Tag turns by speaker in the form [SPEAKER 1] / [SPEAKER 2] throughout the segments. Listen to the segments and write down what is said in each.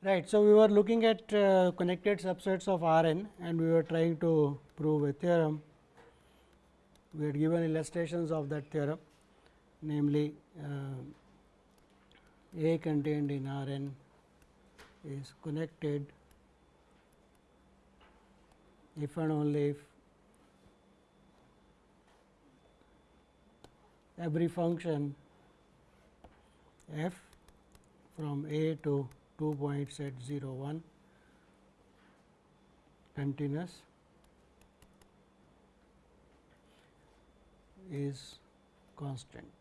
[SPEAKER 1] Right. So, we were looking at uh, connected subsets of R n and we were trying to prove a theorem. We had given illustrations of that theorem namely uh, A contained in R n is connected if and only if every function f from A to 2 points at 0 1 continuous is constant.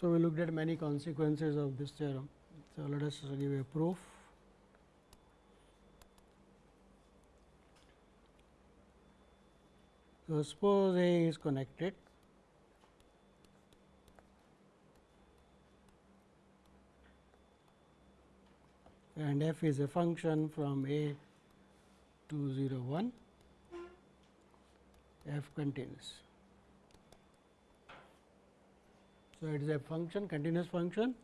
[SPEAKER 1] So, we looked at many consequences of this theorem. So, let us give a proof. So, suppose A is connected and f is a function from a to 0 1 f continuous. So, it is a function continuous function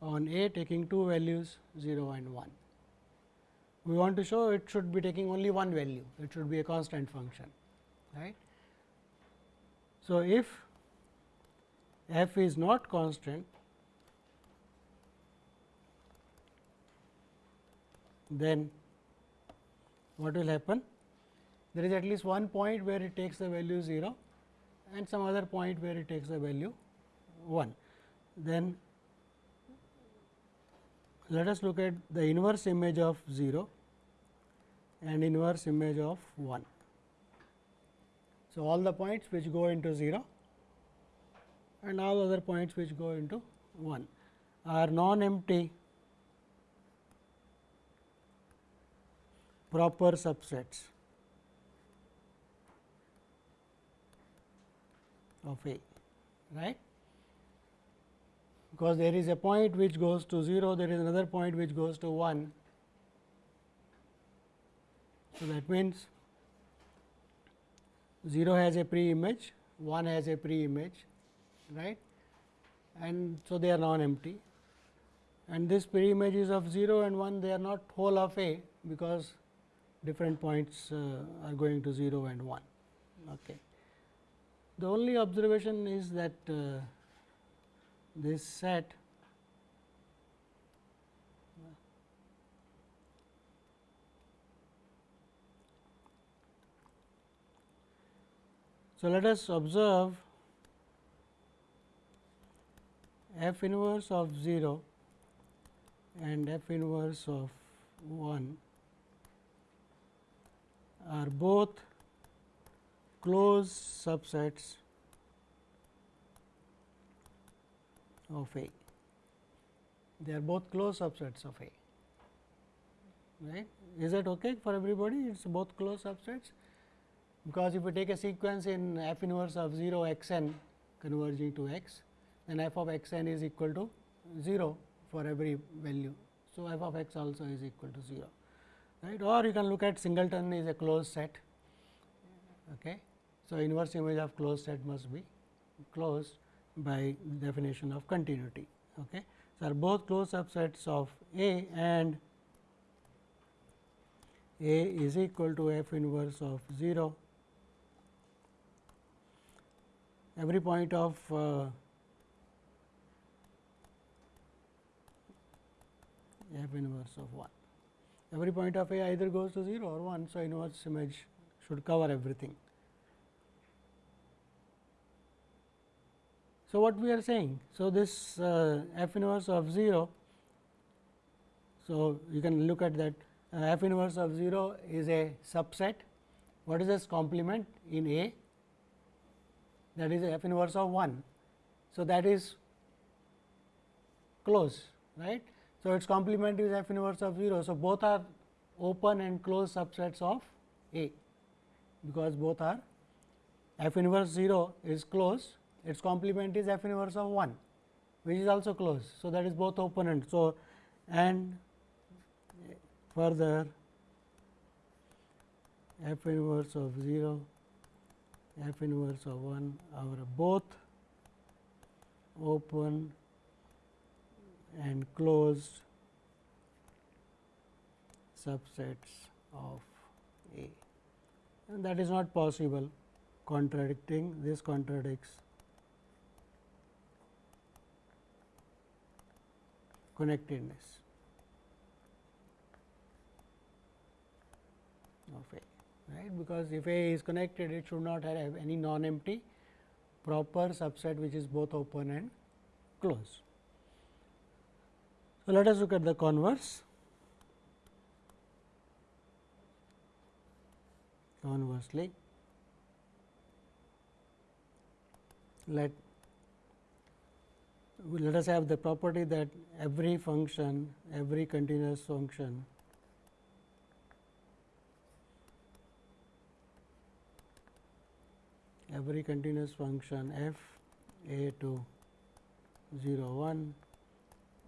[SPEAKER 1] on a taking two values 0 and 1. We want to show it should be taking only one value, it should be a constant function. right? So, if f is not constant, then what will happen? There is at least one point where it takes the value 0 and some other point where it takes the value 1. Then let us look at the inverse image of 0 and inverse image of 1. So, all the points which go into 0 and all other points which go into 1 are non empty proper subsets of A, right? Because there is a point which goes to 0, there is another point which goes to 1. So, that means 0 has a pre image, 1 has a pre image, right? And so, they are non empty and this pre image is of 0 and 1 they are not whole of A, because different points uh, are going to 0 and 1. Okay. The only observation is that uh, this set. So, let us observe f inverse of 0 and f inverse of 1 are both closed subsets of A. They are both closed subsets of A. Right? Is that okay for everybody? It is both closed subsets because if we take a sequence in f inverse of 0 x n converging to x, then f of x n is equal to 0 for every value. So, f of x also is equal to 0 right or you can look at singleton is a closed set. Okay. So, inverse image of closed set must be closed by definition of continuity. Okay. So, are both closed subsets of A and A is equal to f inverse of 0 every point of uh, f inverse of 1 every point of A either goes to 0 or 1. So, inverse image should cover everything. So, what we are saying? So, this uh, f inverse of 0, so you can look at that uh, f inverse of 0 is a subset. What is its complement in A? That is f inverse of 1. So, that is close, right. So, its complement is f inverse of 0. So, both are open and closed subsets of A, because both are f inverse 0 is closed, its complement is f inverse of 1. which is also closed. So, that is both open and so and further f inverse of 0 f inverse of 1 are both open and closed subsets of A and that is not possible contradicting this contradicts connectedness of A right because if A is connected it should not have any non empty proper subset which is both open and closed. So, let us look at the converse. Conversely, let let us have the property that every function, every continuous function every continuous function f a to 0 1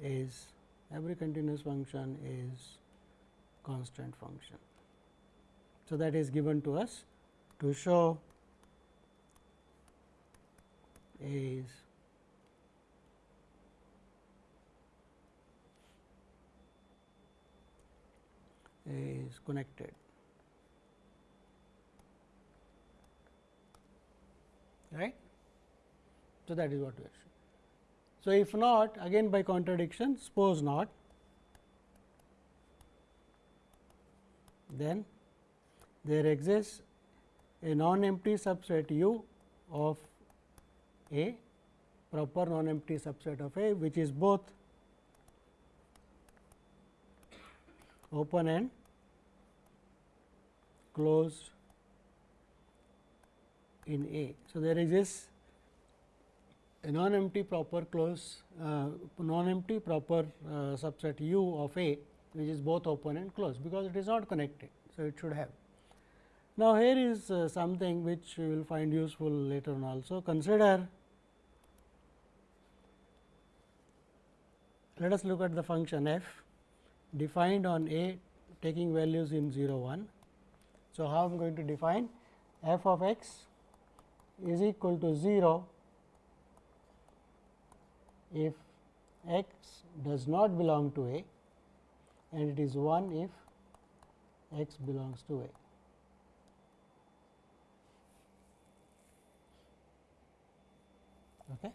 [SPEAKER 1] is every continuous function is constant function. So, that is given to us to show is is connected. right. So, that is what we are showing. So, if not again by contradiction suppose not then there exists a non empty subset u of A proper non empty subset of A which is both open and closed in A. So, there exists a non empty proper close uh, non empty proper uh, subset u of A which is both open and closed because it is not connected. So, it should have. Now, here is uh, something which we will find useful later on also consider let us look at the function f defined on A taking values in 0 1. So, how I am going to define f of x is equal to 0 if x does not belong to A and it is 1 if x belongs to A. Okay.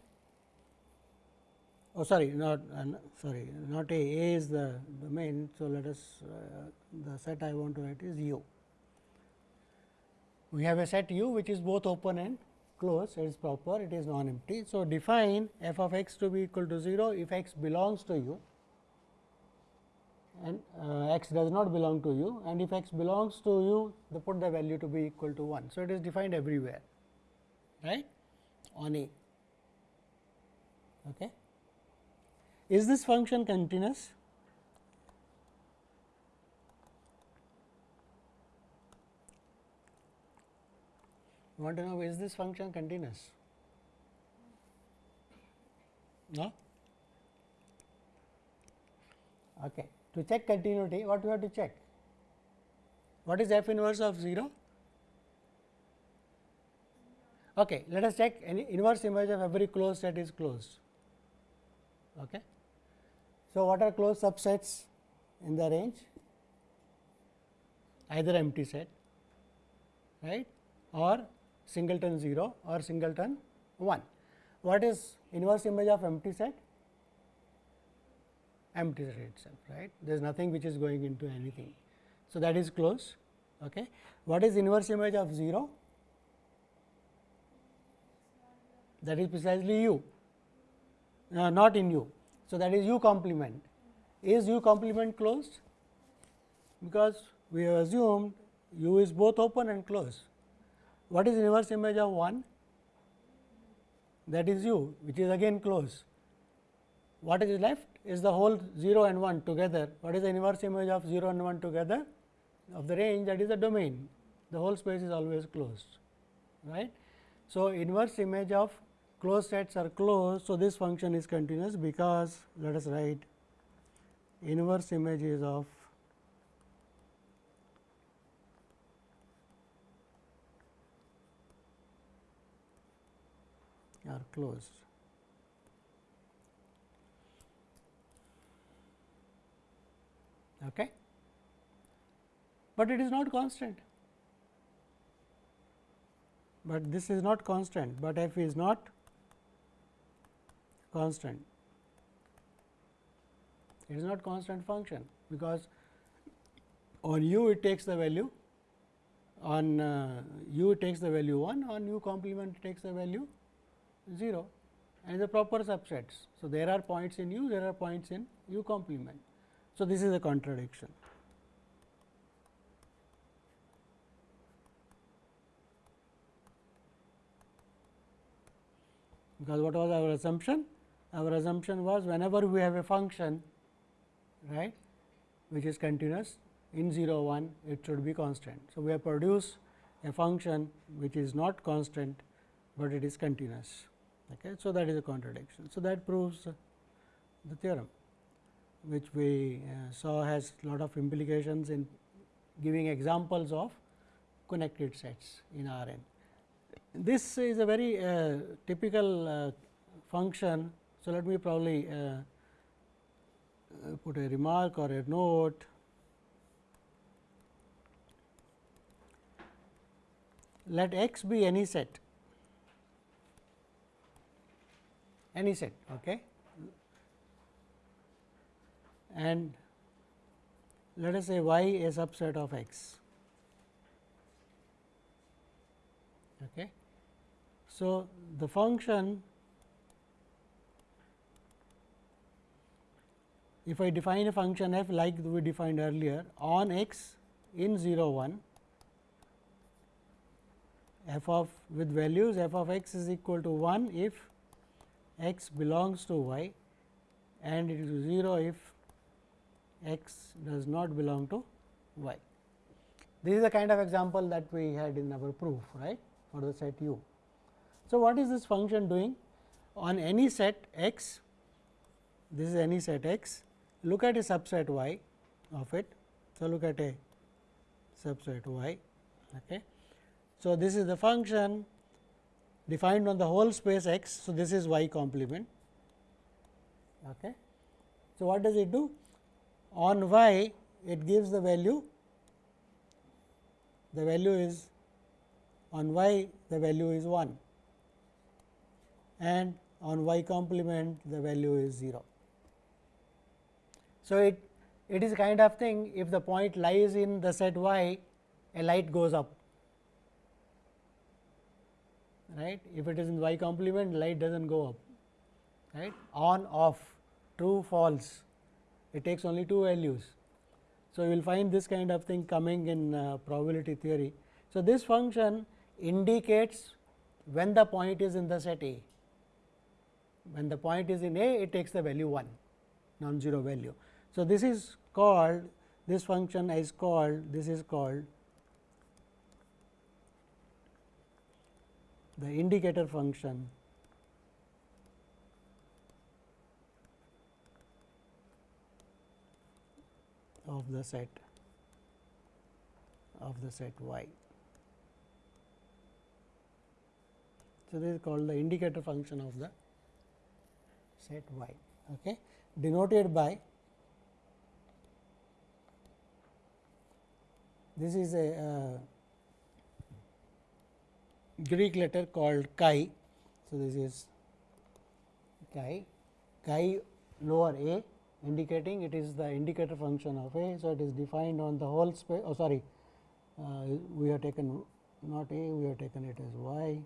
[SPEAKER 1] Oh, sorry, not uh, sorry, not A. A is the domain. So, let us uh, the set I want to write is U. We have a set U which is both open and closed, it is proper, it is non empty. So, define f of x to be equal to 0 if x belongs to u and uh, x does not belong to u and if x belongs to u, the put the value to be equal to 1. So, it is defined everywhere right on A. Okay. Is this function continuous? Want to know is this function continuous? No? Okay. To check continuity, what we have to check? What is f inverse of 0? Okay. Let us check any inverse image of every closed set is closed. Okay. So, what are closed subsets in the range? Either empty set, right, or singleton 0 or singleton 1. What is inverse image of empty set? Empty set itself, right. There is nothing which is going into anything. So, that is closed. Okay. What is inverse image of 0? That is precisely u, uh, not in u. So, that is u complement. Is u complement closed? Because we have assumed u is both open and closed. What is inverse image of 1? That is u which is again closed. What is left is the whole 0 and 1 together. What is the inverse image of 0 and 1 together? Of the range that is the domain. The whole space is always closed. right? So, inverse image of closed sets are closed. So, this function is continuous because let us write inverse images of are closed. Okay. But it is not constant but this is not constant, but f is not constant. It is not constant function, because on u it takes the value on uh, u takes the value 1 on u complement takes the value 0 and the proper subsets. So, there are points in u there are points in u complement. So, this is a contradiction. because what was our assumption? Our assumption was whenever we have a function right which is continuous in 0 1 it should be constant. So, we have produced a function which is not constant, but it is continuous. Okay. So, that is a contradiction. So, that proves the theorem which we uh, saw has lot of implications in giving examples of connected sets in R n. This is a very uh, typical uh, function. So, let me probably uh, put a remark or a note. Let x be any set, any set, okay, and let us say y a subset of x. Okay. So, the function if I define a function f like we defined earlier on x in 0 1 f of with values f of x is equal to 1 if x belongs to y and it is 0 if x does not belong to y. This is the kind of example that we had in our proof right for the set u. So, what is this function doing? On any set x, this is any set x, look at a subset y of it. So, look at a subset y. Okay. So, this is the function defined on the whole space x. So, this is y complement. Okay. So, what does it do? On y, it gives the value, the value is on y, the value is 1 and on y complement the value is 0. So, it it is kind of thing if the point lies in the set y a light goes up right if it is in y complement light does not go up right on off true false it takes only two values. So, you will find this kind of thing coming in uh, probability theory. So, this function indicates when the point is in the set A when the point is in A, it takes the value 1 non-zero value. So, this is called this function is called this is called the indicator function of the set of the set y. So, this is called the indicator function of the set y okay, denoted by this is a uh, Greek letter called chi. So, this is chi, chi lower a indicating it is the indicator function of a. So, it is defined on the whole space oh sorry uh, we have taken not a we have taken it as y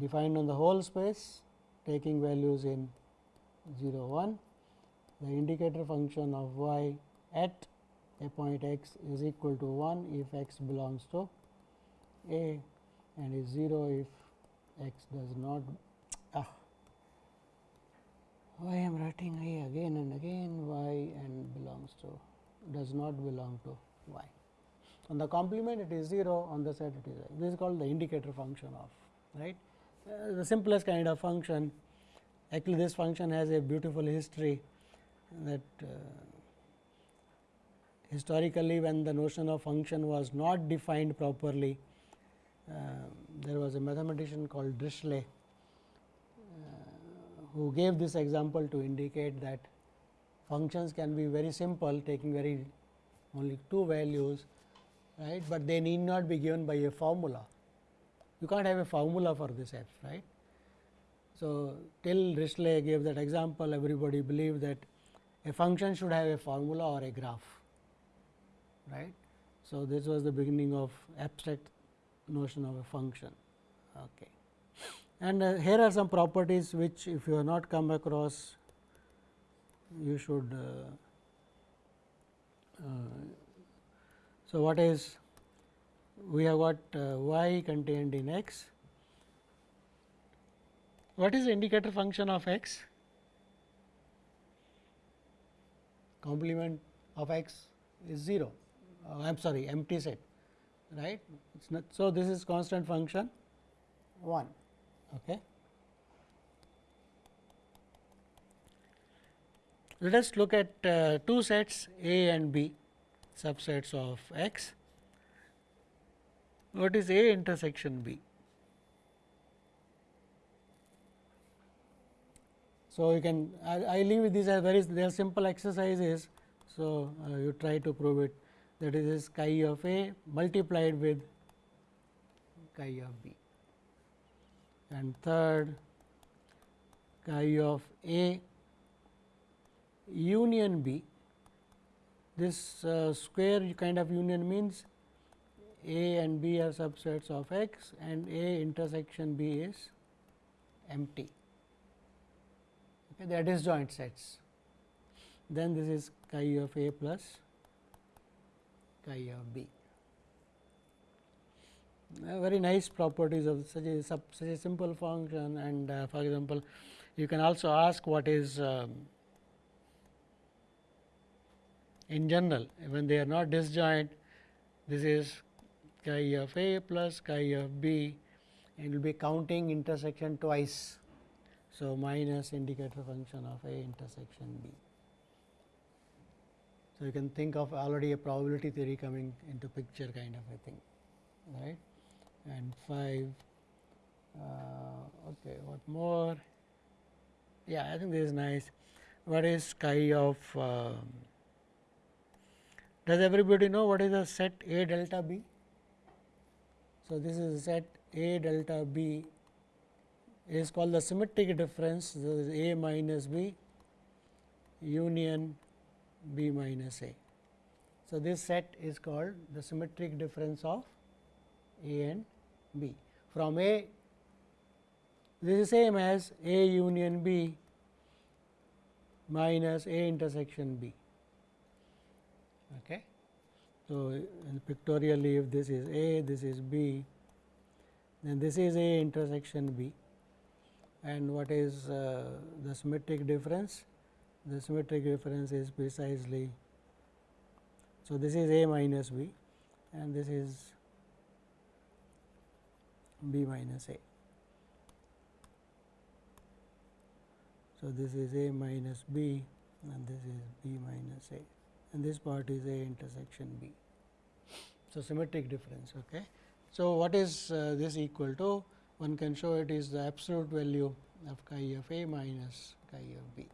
[SPEAKER 1] defined on the whole space taking values in 0 1 the indicator function of y at a point x is equal to 1 if x belongs to a and is 0 if x does not ah, why I am writing a again and again y and belongs to does not belong to y. On the complement it is 0 on the set it is this is called the indicator function of right uh, the simplest kind of function. Actually, this function has a beautiful history that uh, historically when the notion of function was not defined properly, Uh, there was a mathematician called Dirichlet uh, who gave this example to indicate that functions can be very simple taking very only two values right, but they need not be given by a formula. You can't have a formula for this f right. So, till Dirichlet gave that example everybody believed that a function should have a formula or a graph right. So, this was the beginning of abstract notion of a function. Okay. And uh, here are some properties which if you have not come across you should uh, uh, so what is we have got uh, y contained in x what is the indicator function of x complement of x is 0 uh, I am sorry empty set right it's not so this is constant function 1 Okay. Let us look at uh, two sets A and B subsets of X. What is A intersection B? So, you can I, I leave these as very they are simple exercises. So, uh, you try to prove it that is chi of A multiplied with chi of B and third chi of A union B. This uh, square kind of union means A and B are subsets of X and A intersection B is empty. Okay, they disjoint sets. Then this is chi of A plus chi of B uh, very nice properties of such a such a simple function and uh, for example, you can also ask what is um, in general when they are not disjoint this is chi of A plus chi of B and will be counting intersection twice. So, minus indicator function of A intersection B. So, you can think of already a probability theory coming into picture kind of a thing right? And 5 uh, okay what more? Yeah I think this is nice. What is chi of uh, does everybody know what is the set A delta B? So this is set A delta B. Is called the symmetric difference. This is A minus B union B minus A so this set is called the symmetric difference of A and B. From A, this is same as A union B minus A intersection B. Okay. So, pictorially if this is A, this is B, then this is A intersection B and what is uh, the symmetric difference? The symmetric difference is precisely, so this is A minus B and this is b minus a. So, this is a minus b and this is b minus a and this part is a intersection b. So, symmetric difference. Okay. So, what is uh, this equal to? One can show it is the absolute value of chi of a minus chi of b.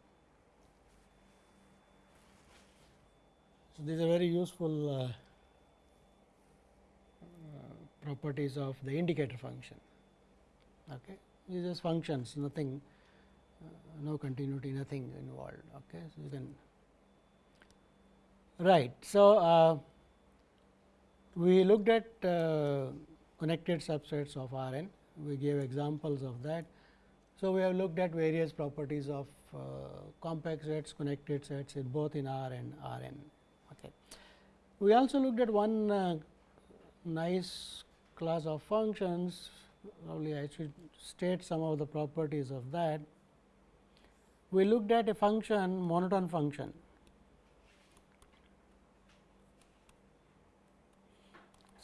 [SPEAKER 1] So, these are very useful uh, properties of the indicator function. Okay. These are functions, nothing, uh, no continuity, nothing involved. Okay. So, you can right. So, uh, we looked at uh, connected subsets of R n, we gave examples of that. So, we have looked at various properties of uh, compact sets, connected sets in both in R and R n. We also looked at one uh, nice class of functions probably I should state some of the properties of that. We looked at a function monotone function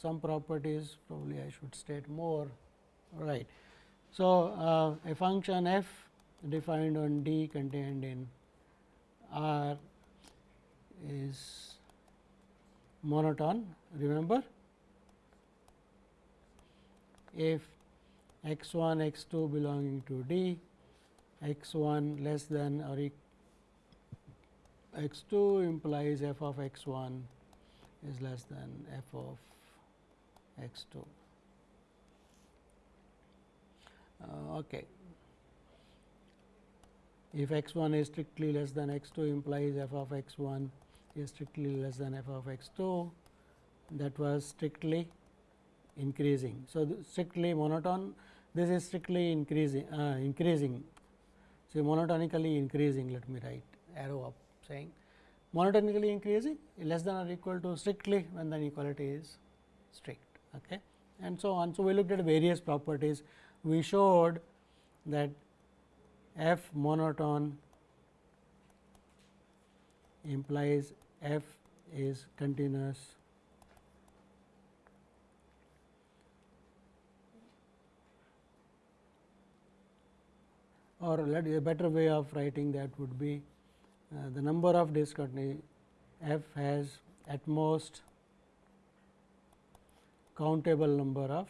[SPEAKER 1] some properties probably I should state more right. So, uh, a function f defined on D contained in R is monotone remember if x 1 x 2 belonging to D x 1 less than or x 2 implies f of x 1 is less than f of x 2. Uh, okay. If x 1 is strictly less than x 2 implies f of x 1 is strictly less than f of x 2 that was strictly increasing. So, strictly monotone this is strictly increasing uh, increasing. So, monotonically increasing let me write arrow up saying monotonically increasing less than or equal to strictly when the inequality is strict okay and so on. So, we looked at various properties we showed that f monotone implies f is continuous or let a better way of writing that would be uh, the number of discontinuity f has at most countable number of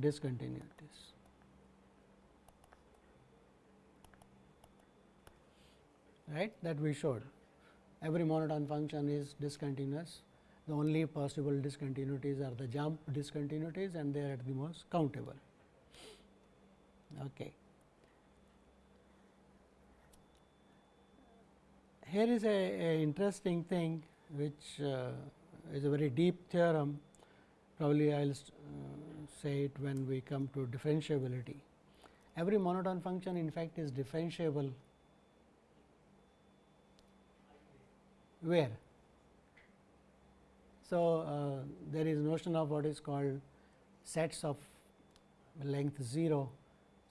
[SPEAKER 1] discontinuities. Right that we showed every monotone function is discontinuous the only possible discontinuities are the jump discontinuities and they are at the most countable. Okay. Here is a, a interesting thing which uh, is a very deep theorem probably I will uh, say it when we come to differentiability. Every monotone function in fact is differentiable where so, uh, there is notion of what is called sets of length 0.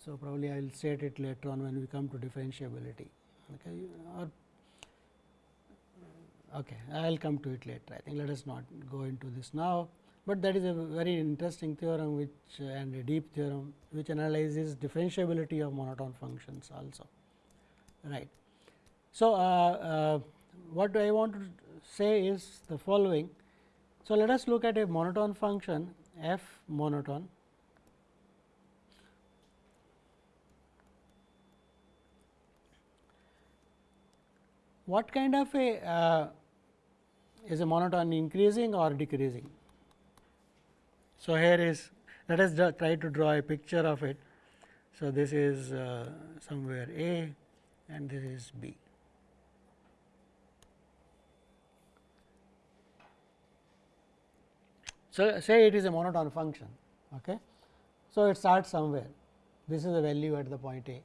[SPEAKER 1] So, probably I will state it later on when we come to differentiability. Okay, or okay, I will come to it later. I think let us not go into this now, but that is a very interesting theorem which and a deep theorem which analyzes differentiability of monotone functions also. Right. So, uh, uh, what I want to say is the following so, let us look at a monotone function f monotone what kind of a uh, is a monotone increasing or decreasing. So, here is let us try to draw a picture of it. So, this is uh, somewhere A and this is B. So, say it is a monotone function. Okay. So, it starts somewhere this is the value at the point A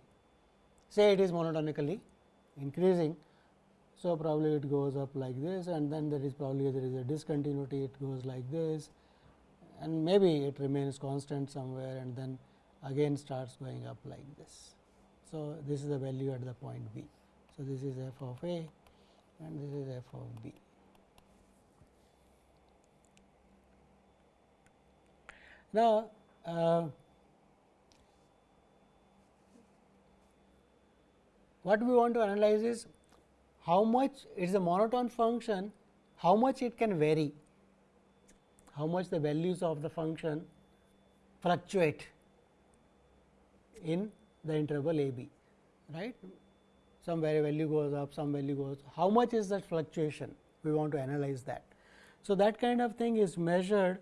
[SPEAKER 1] say it is monotonically increasing. So, probably it goes up like this and then there is probably there is a discontinuity it goes like this and maybe it remains constant somewhere and then again starts going up like this. So, this is the value at the point B. So, this is f of A and this is f of B. Now, uh, what we want to analyze is how much it is a monotone function, how much it can vary, how much the values of the function fluctuate in the interval a b, right. Some value goes up, some value goes, how much is that fluctuation? We want to analyze that. So, that kind of thing is measured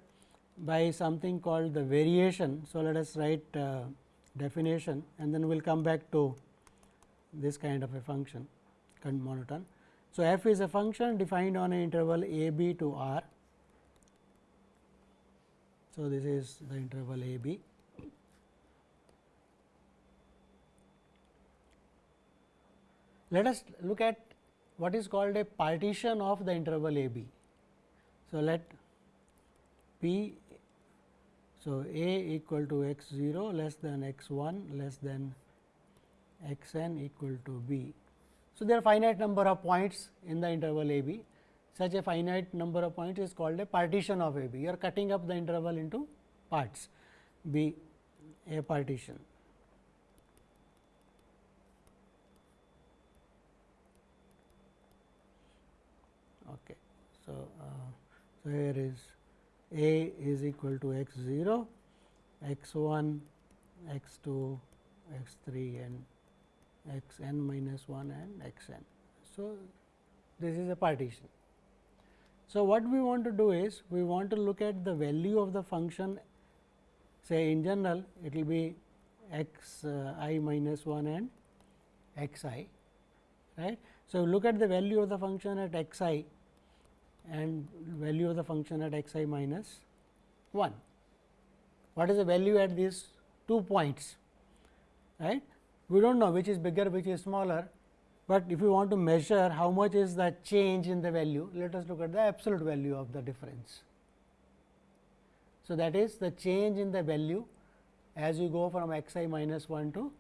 [SPEAKER 1] by something called the variation. So, let us write uh, definition and then we will come back to this kind of a function monotone. So, f is a function defined on an interval a b to r. So, this is the interval a b. Let us look at what is called a partition of the interval a b. So, let p so, a equal to x 0 less than x 1 less than x n equal to b. So, there are finite number of points in the interval a b. such a finite number of points is called a partition of A B. You are cutting up the interval into parts B a partition. Okay. So, uh, so here is A is equal to x 0, x 1, x 2, x 3 and x n minus 1 and x n. So, this is a partition. So, what we want to do is we want to look at the value of the function say in general it will be x uh, minus 1 and x i right. So, look at the value of the function at x i and value of the function at x i minus 1. What is the value at these two points right? We do not know which is bigger which is smaller, but if you want to measure how much is the change in the value let us look at the absolute value of the difference. So, that is the change in the value as you go from x i minus 1 to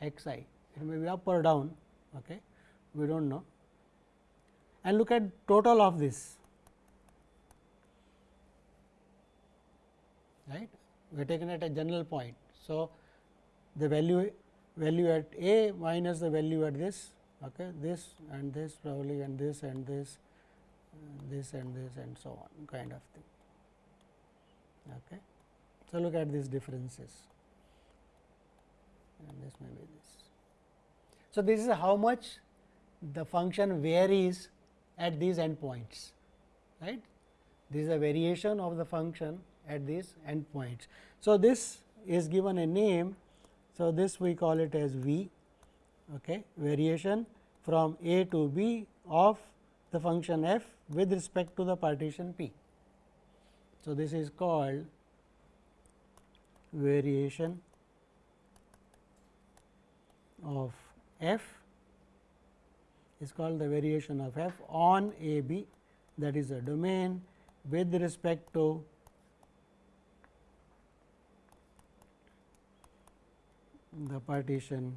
[SPEAKER 1] x i it may be up or down okay. we do not know and look at total of this right? We are taken at a general point. So, the value value at a minus the value at this okay this and this probably and this and this this and this and so on kind of thing okay? So look at these differences. And this may be this. So this is how much the function varies at these endpoints right? This is a variation of the function at these endpoints. So this is given a name. So, this we call it as V okay, variation from A to B of the function f with respect to the partition P. So, this is called variation of f is called the variation of f on A B that is a domain with respect to the partition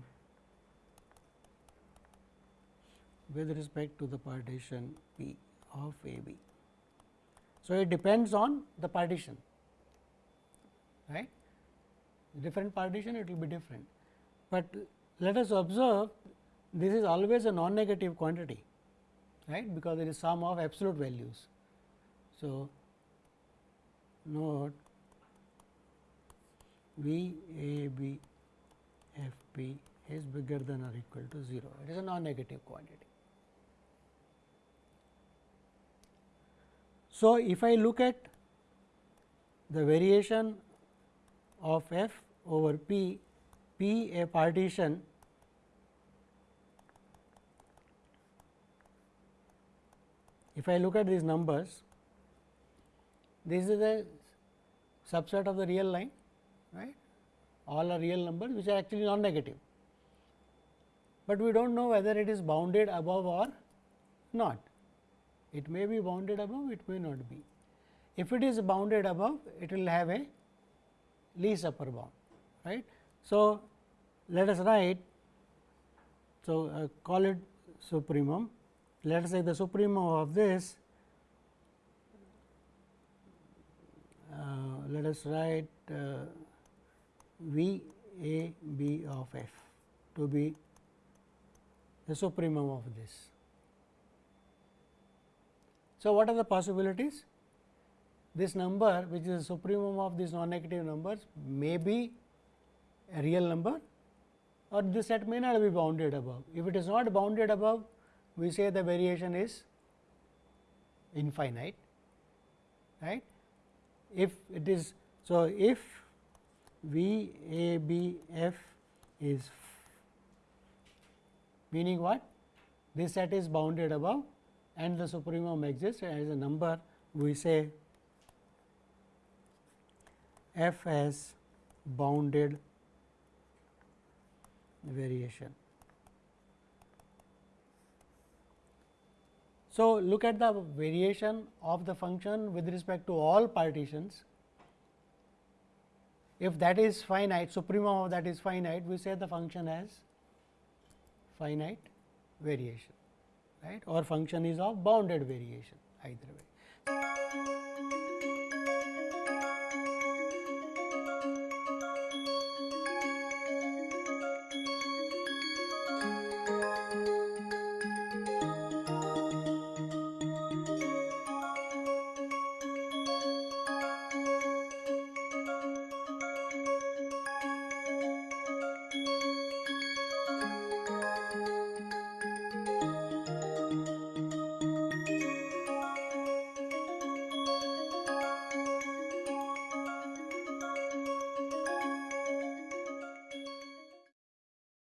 [SPEAKER 1] with respect to the partition P of A B. So, it depends on the partition right different partition it will be different, but let us observe this is always a non negative quantity right because it is sum of absolute values. So, note V A B f p is bigger than or equal to 0, it is a non-negative quantity. So, if I look at the variation of f over p, p a partition if I look at these numbers, this is a subset of the real line right all are real numbers which are actually non negative, but we do not know whether it is bounded above or not. It may be bounded above, it may not be. If it is bounded above, it will have a least upper bound. right? So, let us write, so uh, call it supremum. Let us say the supremum of this, uh, let us write uh, V A B of f to be the supremum of this. So, what are the possibilities? This number which is the supremum of these non negative numbers may be a real number or this set may not be bounded above. If it is not bounded above, we say the variation is infinite, right. If it is so, if V A B F is meaning what? This set is bounded above and the supremum exists as a number we say f has bounded variation. So, look at the variation of the function with respect to all partitions if that is finite, supremum of that is finite, we say the function has finite variation, right or function is of bounded variation either way.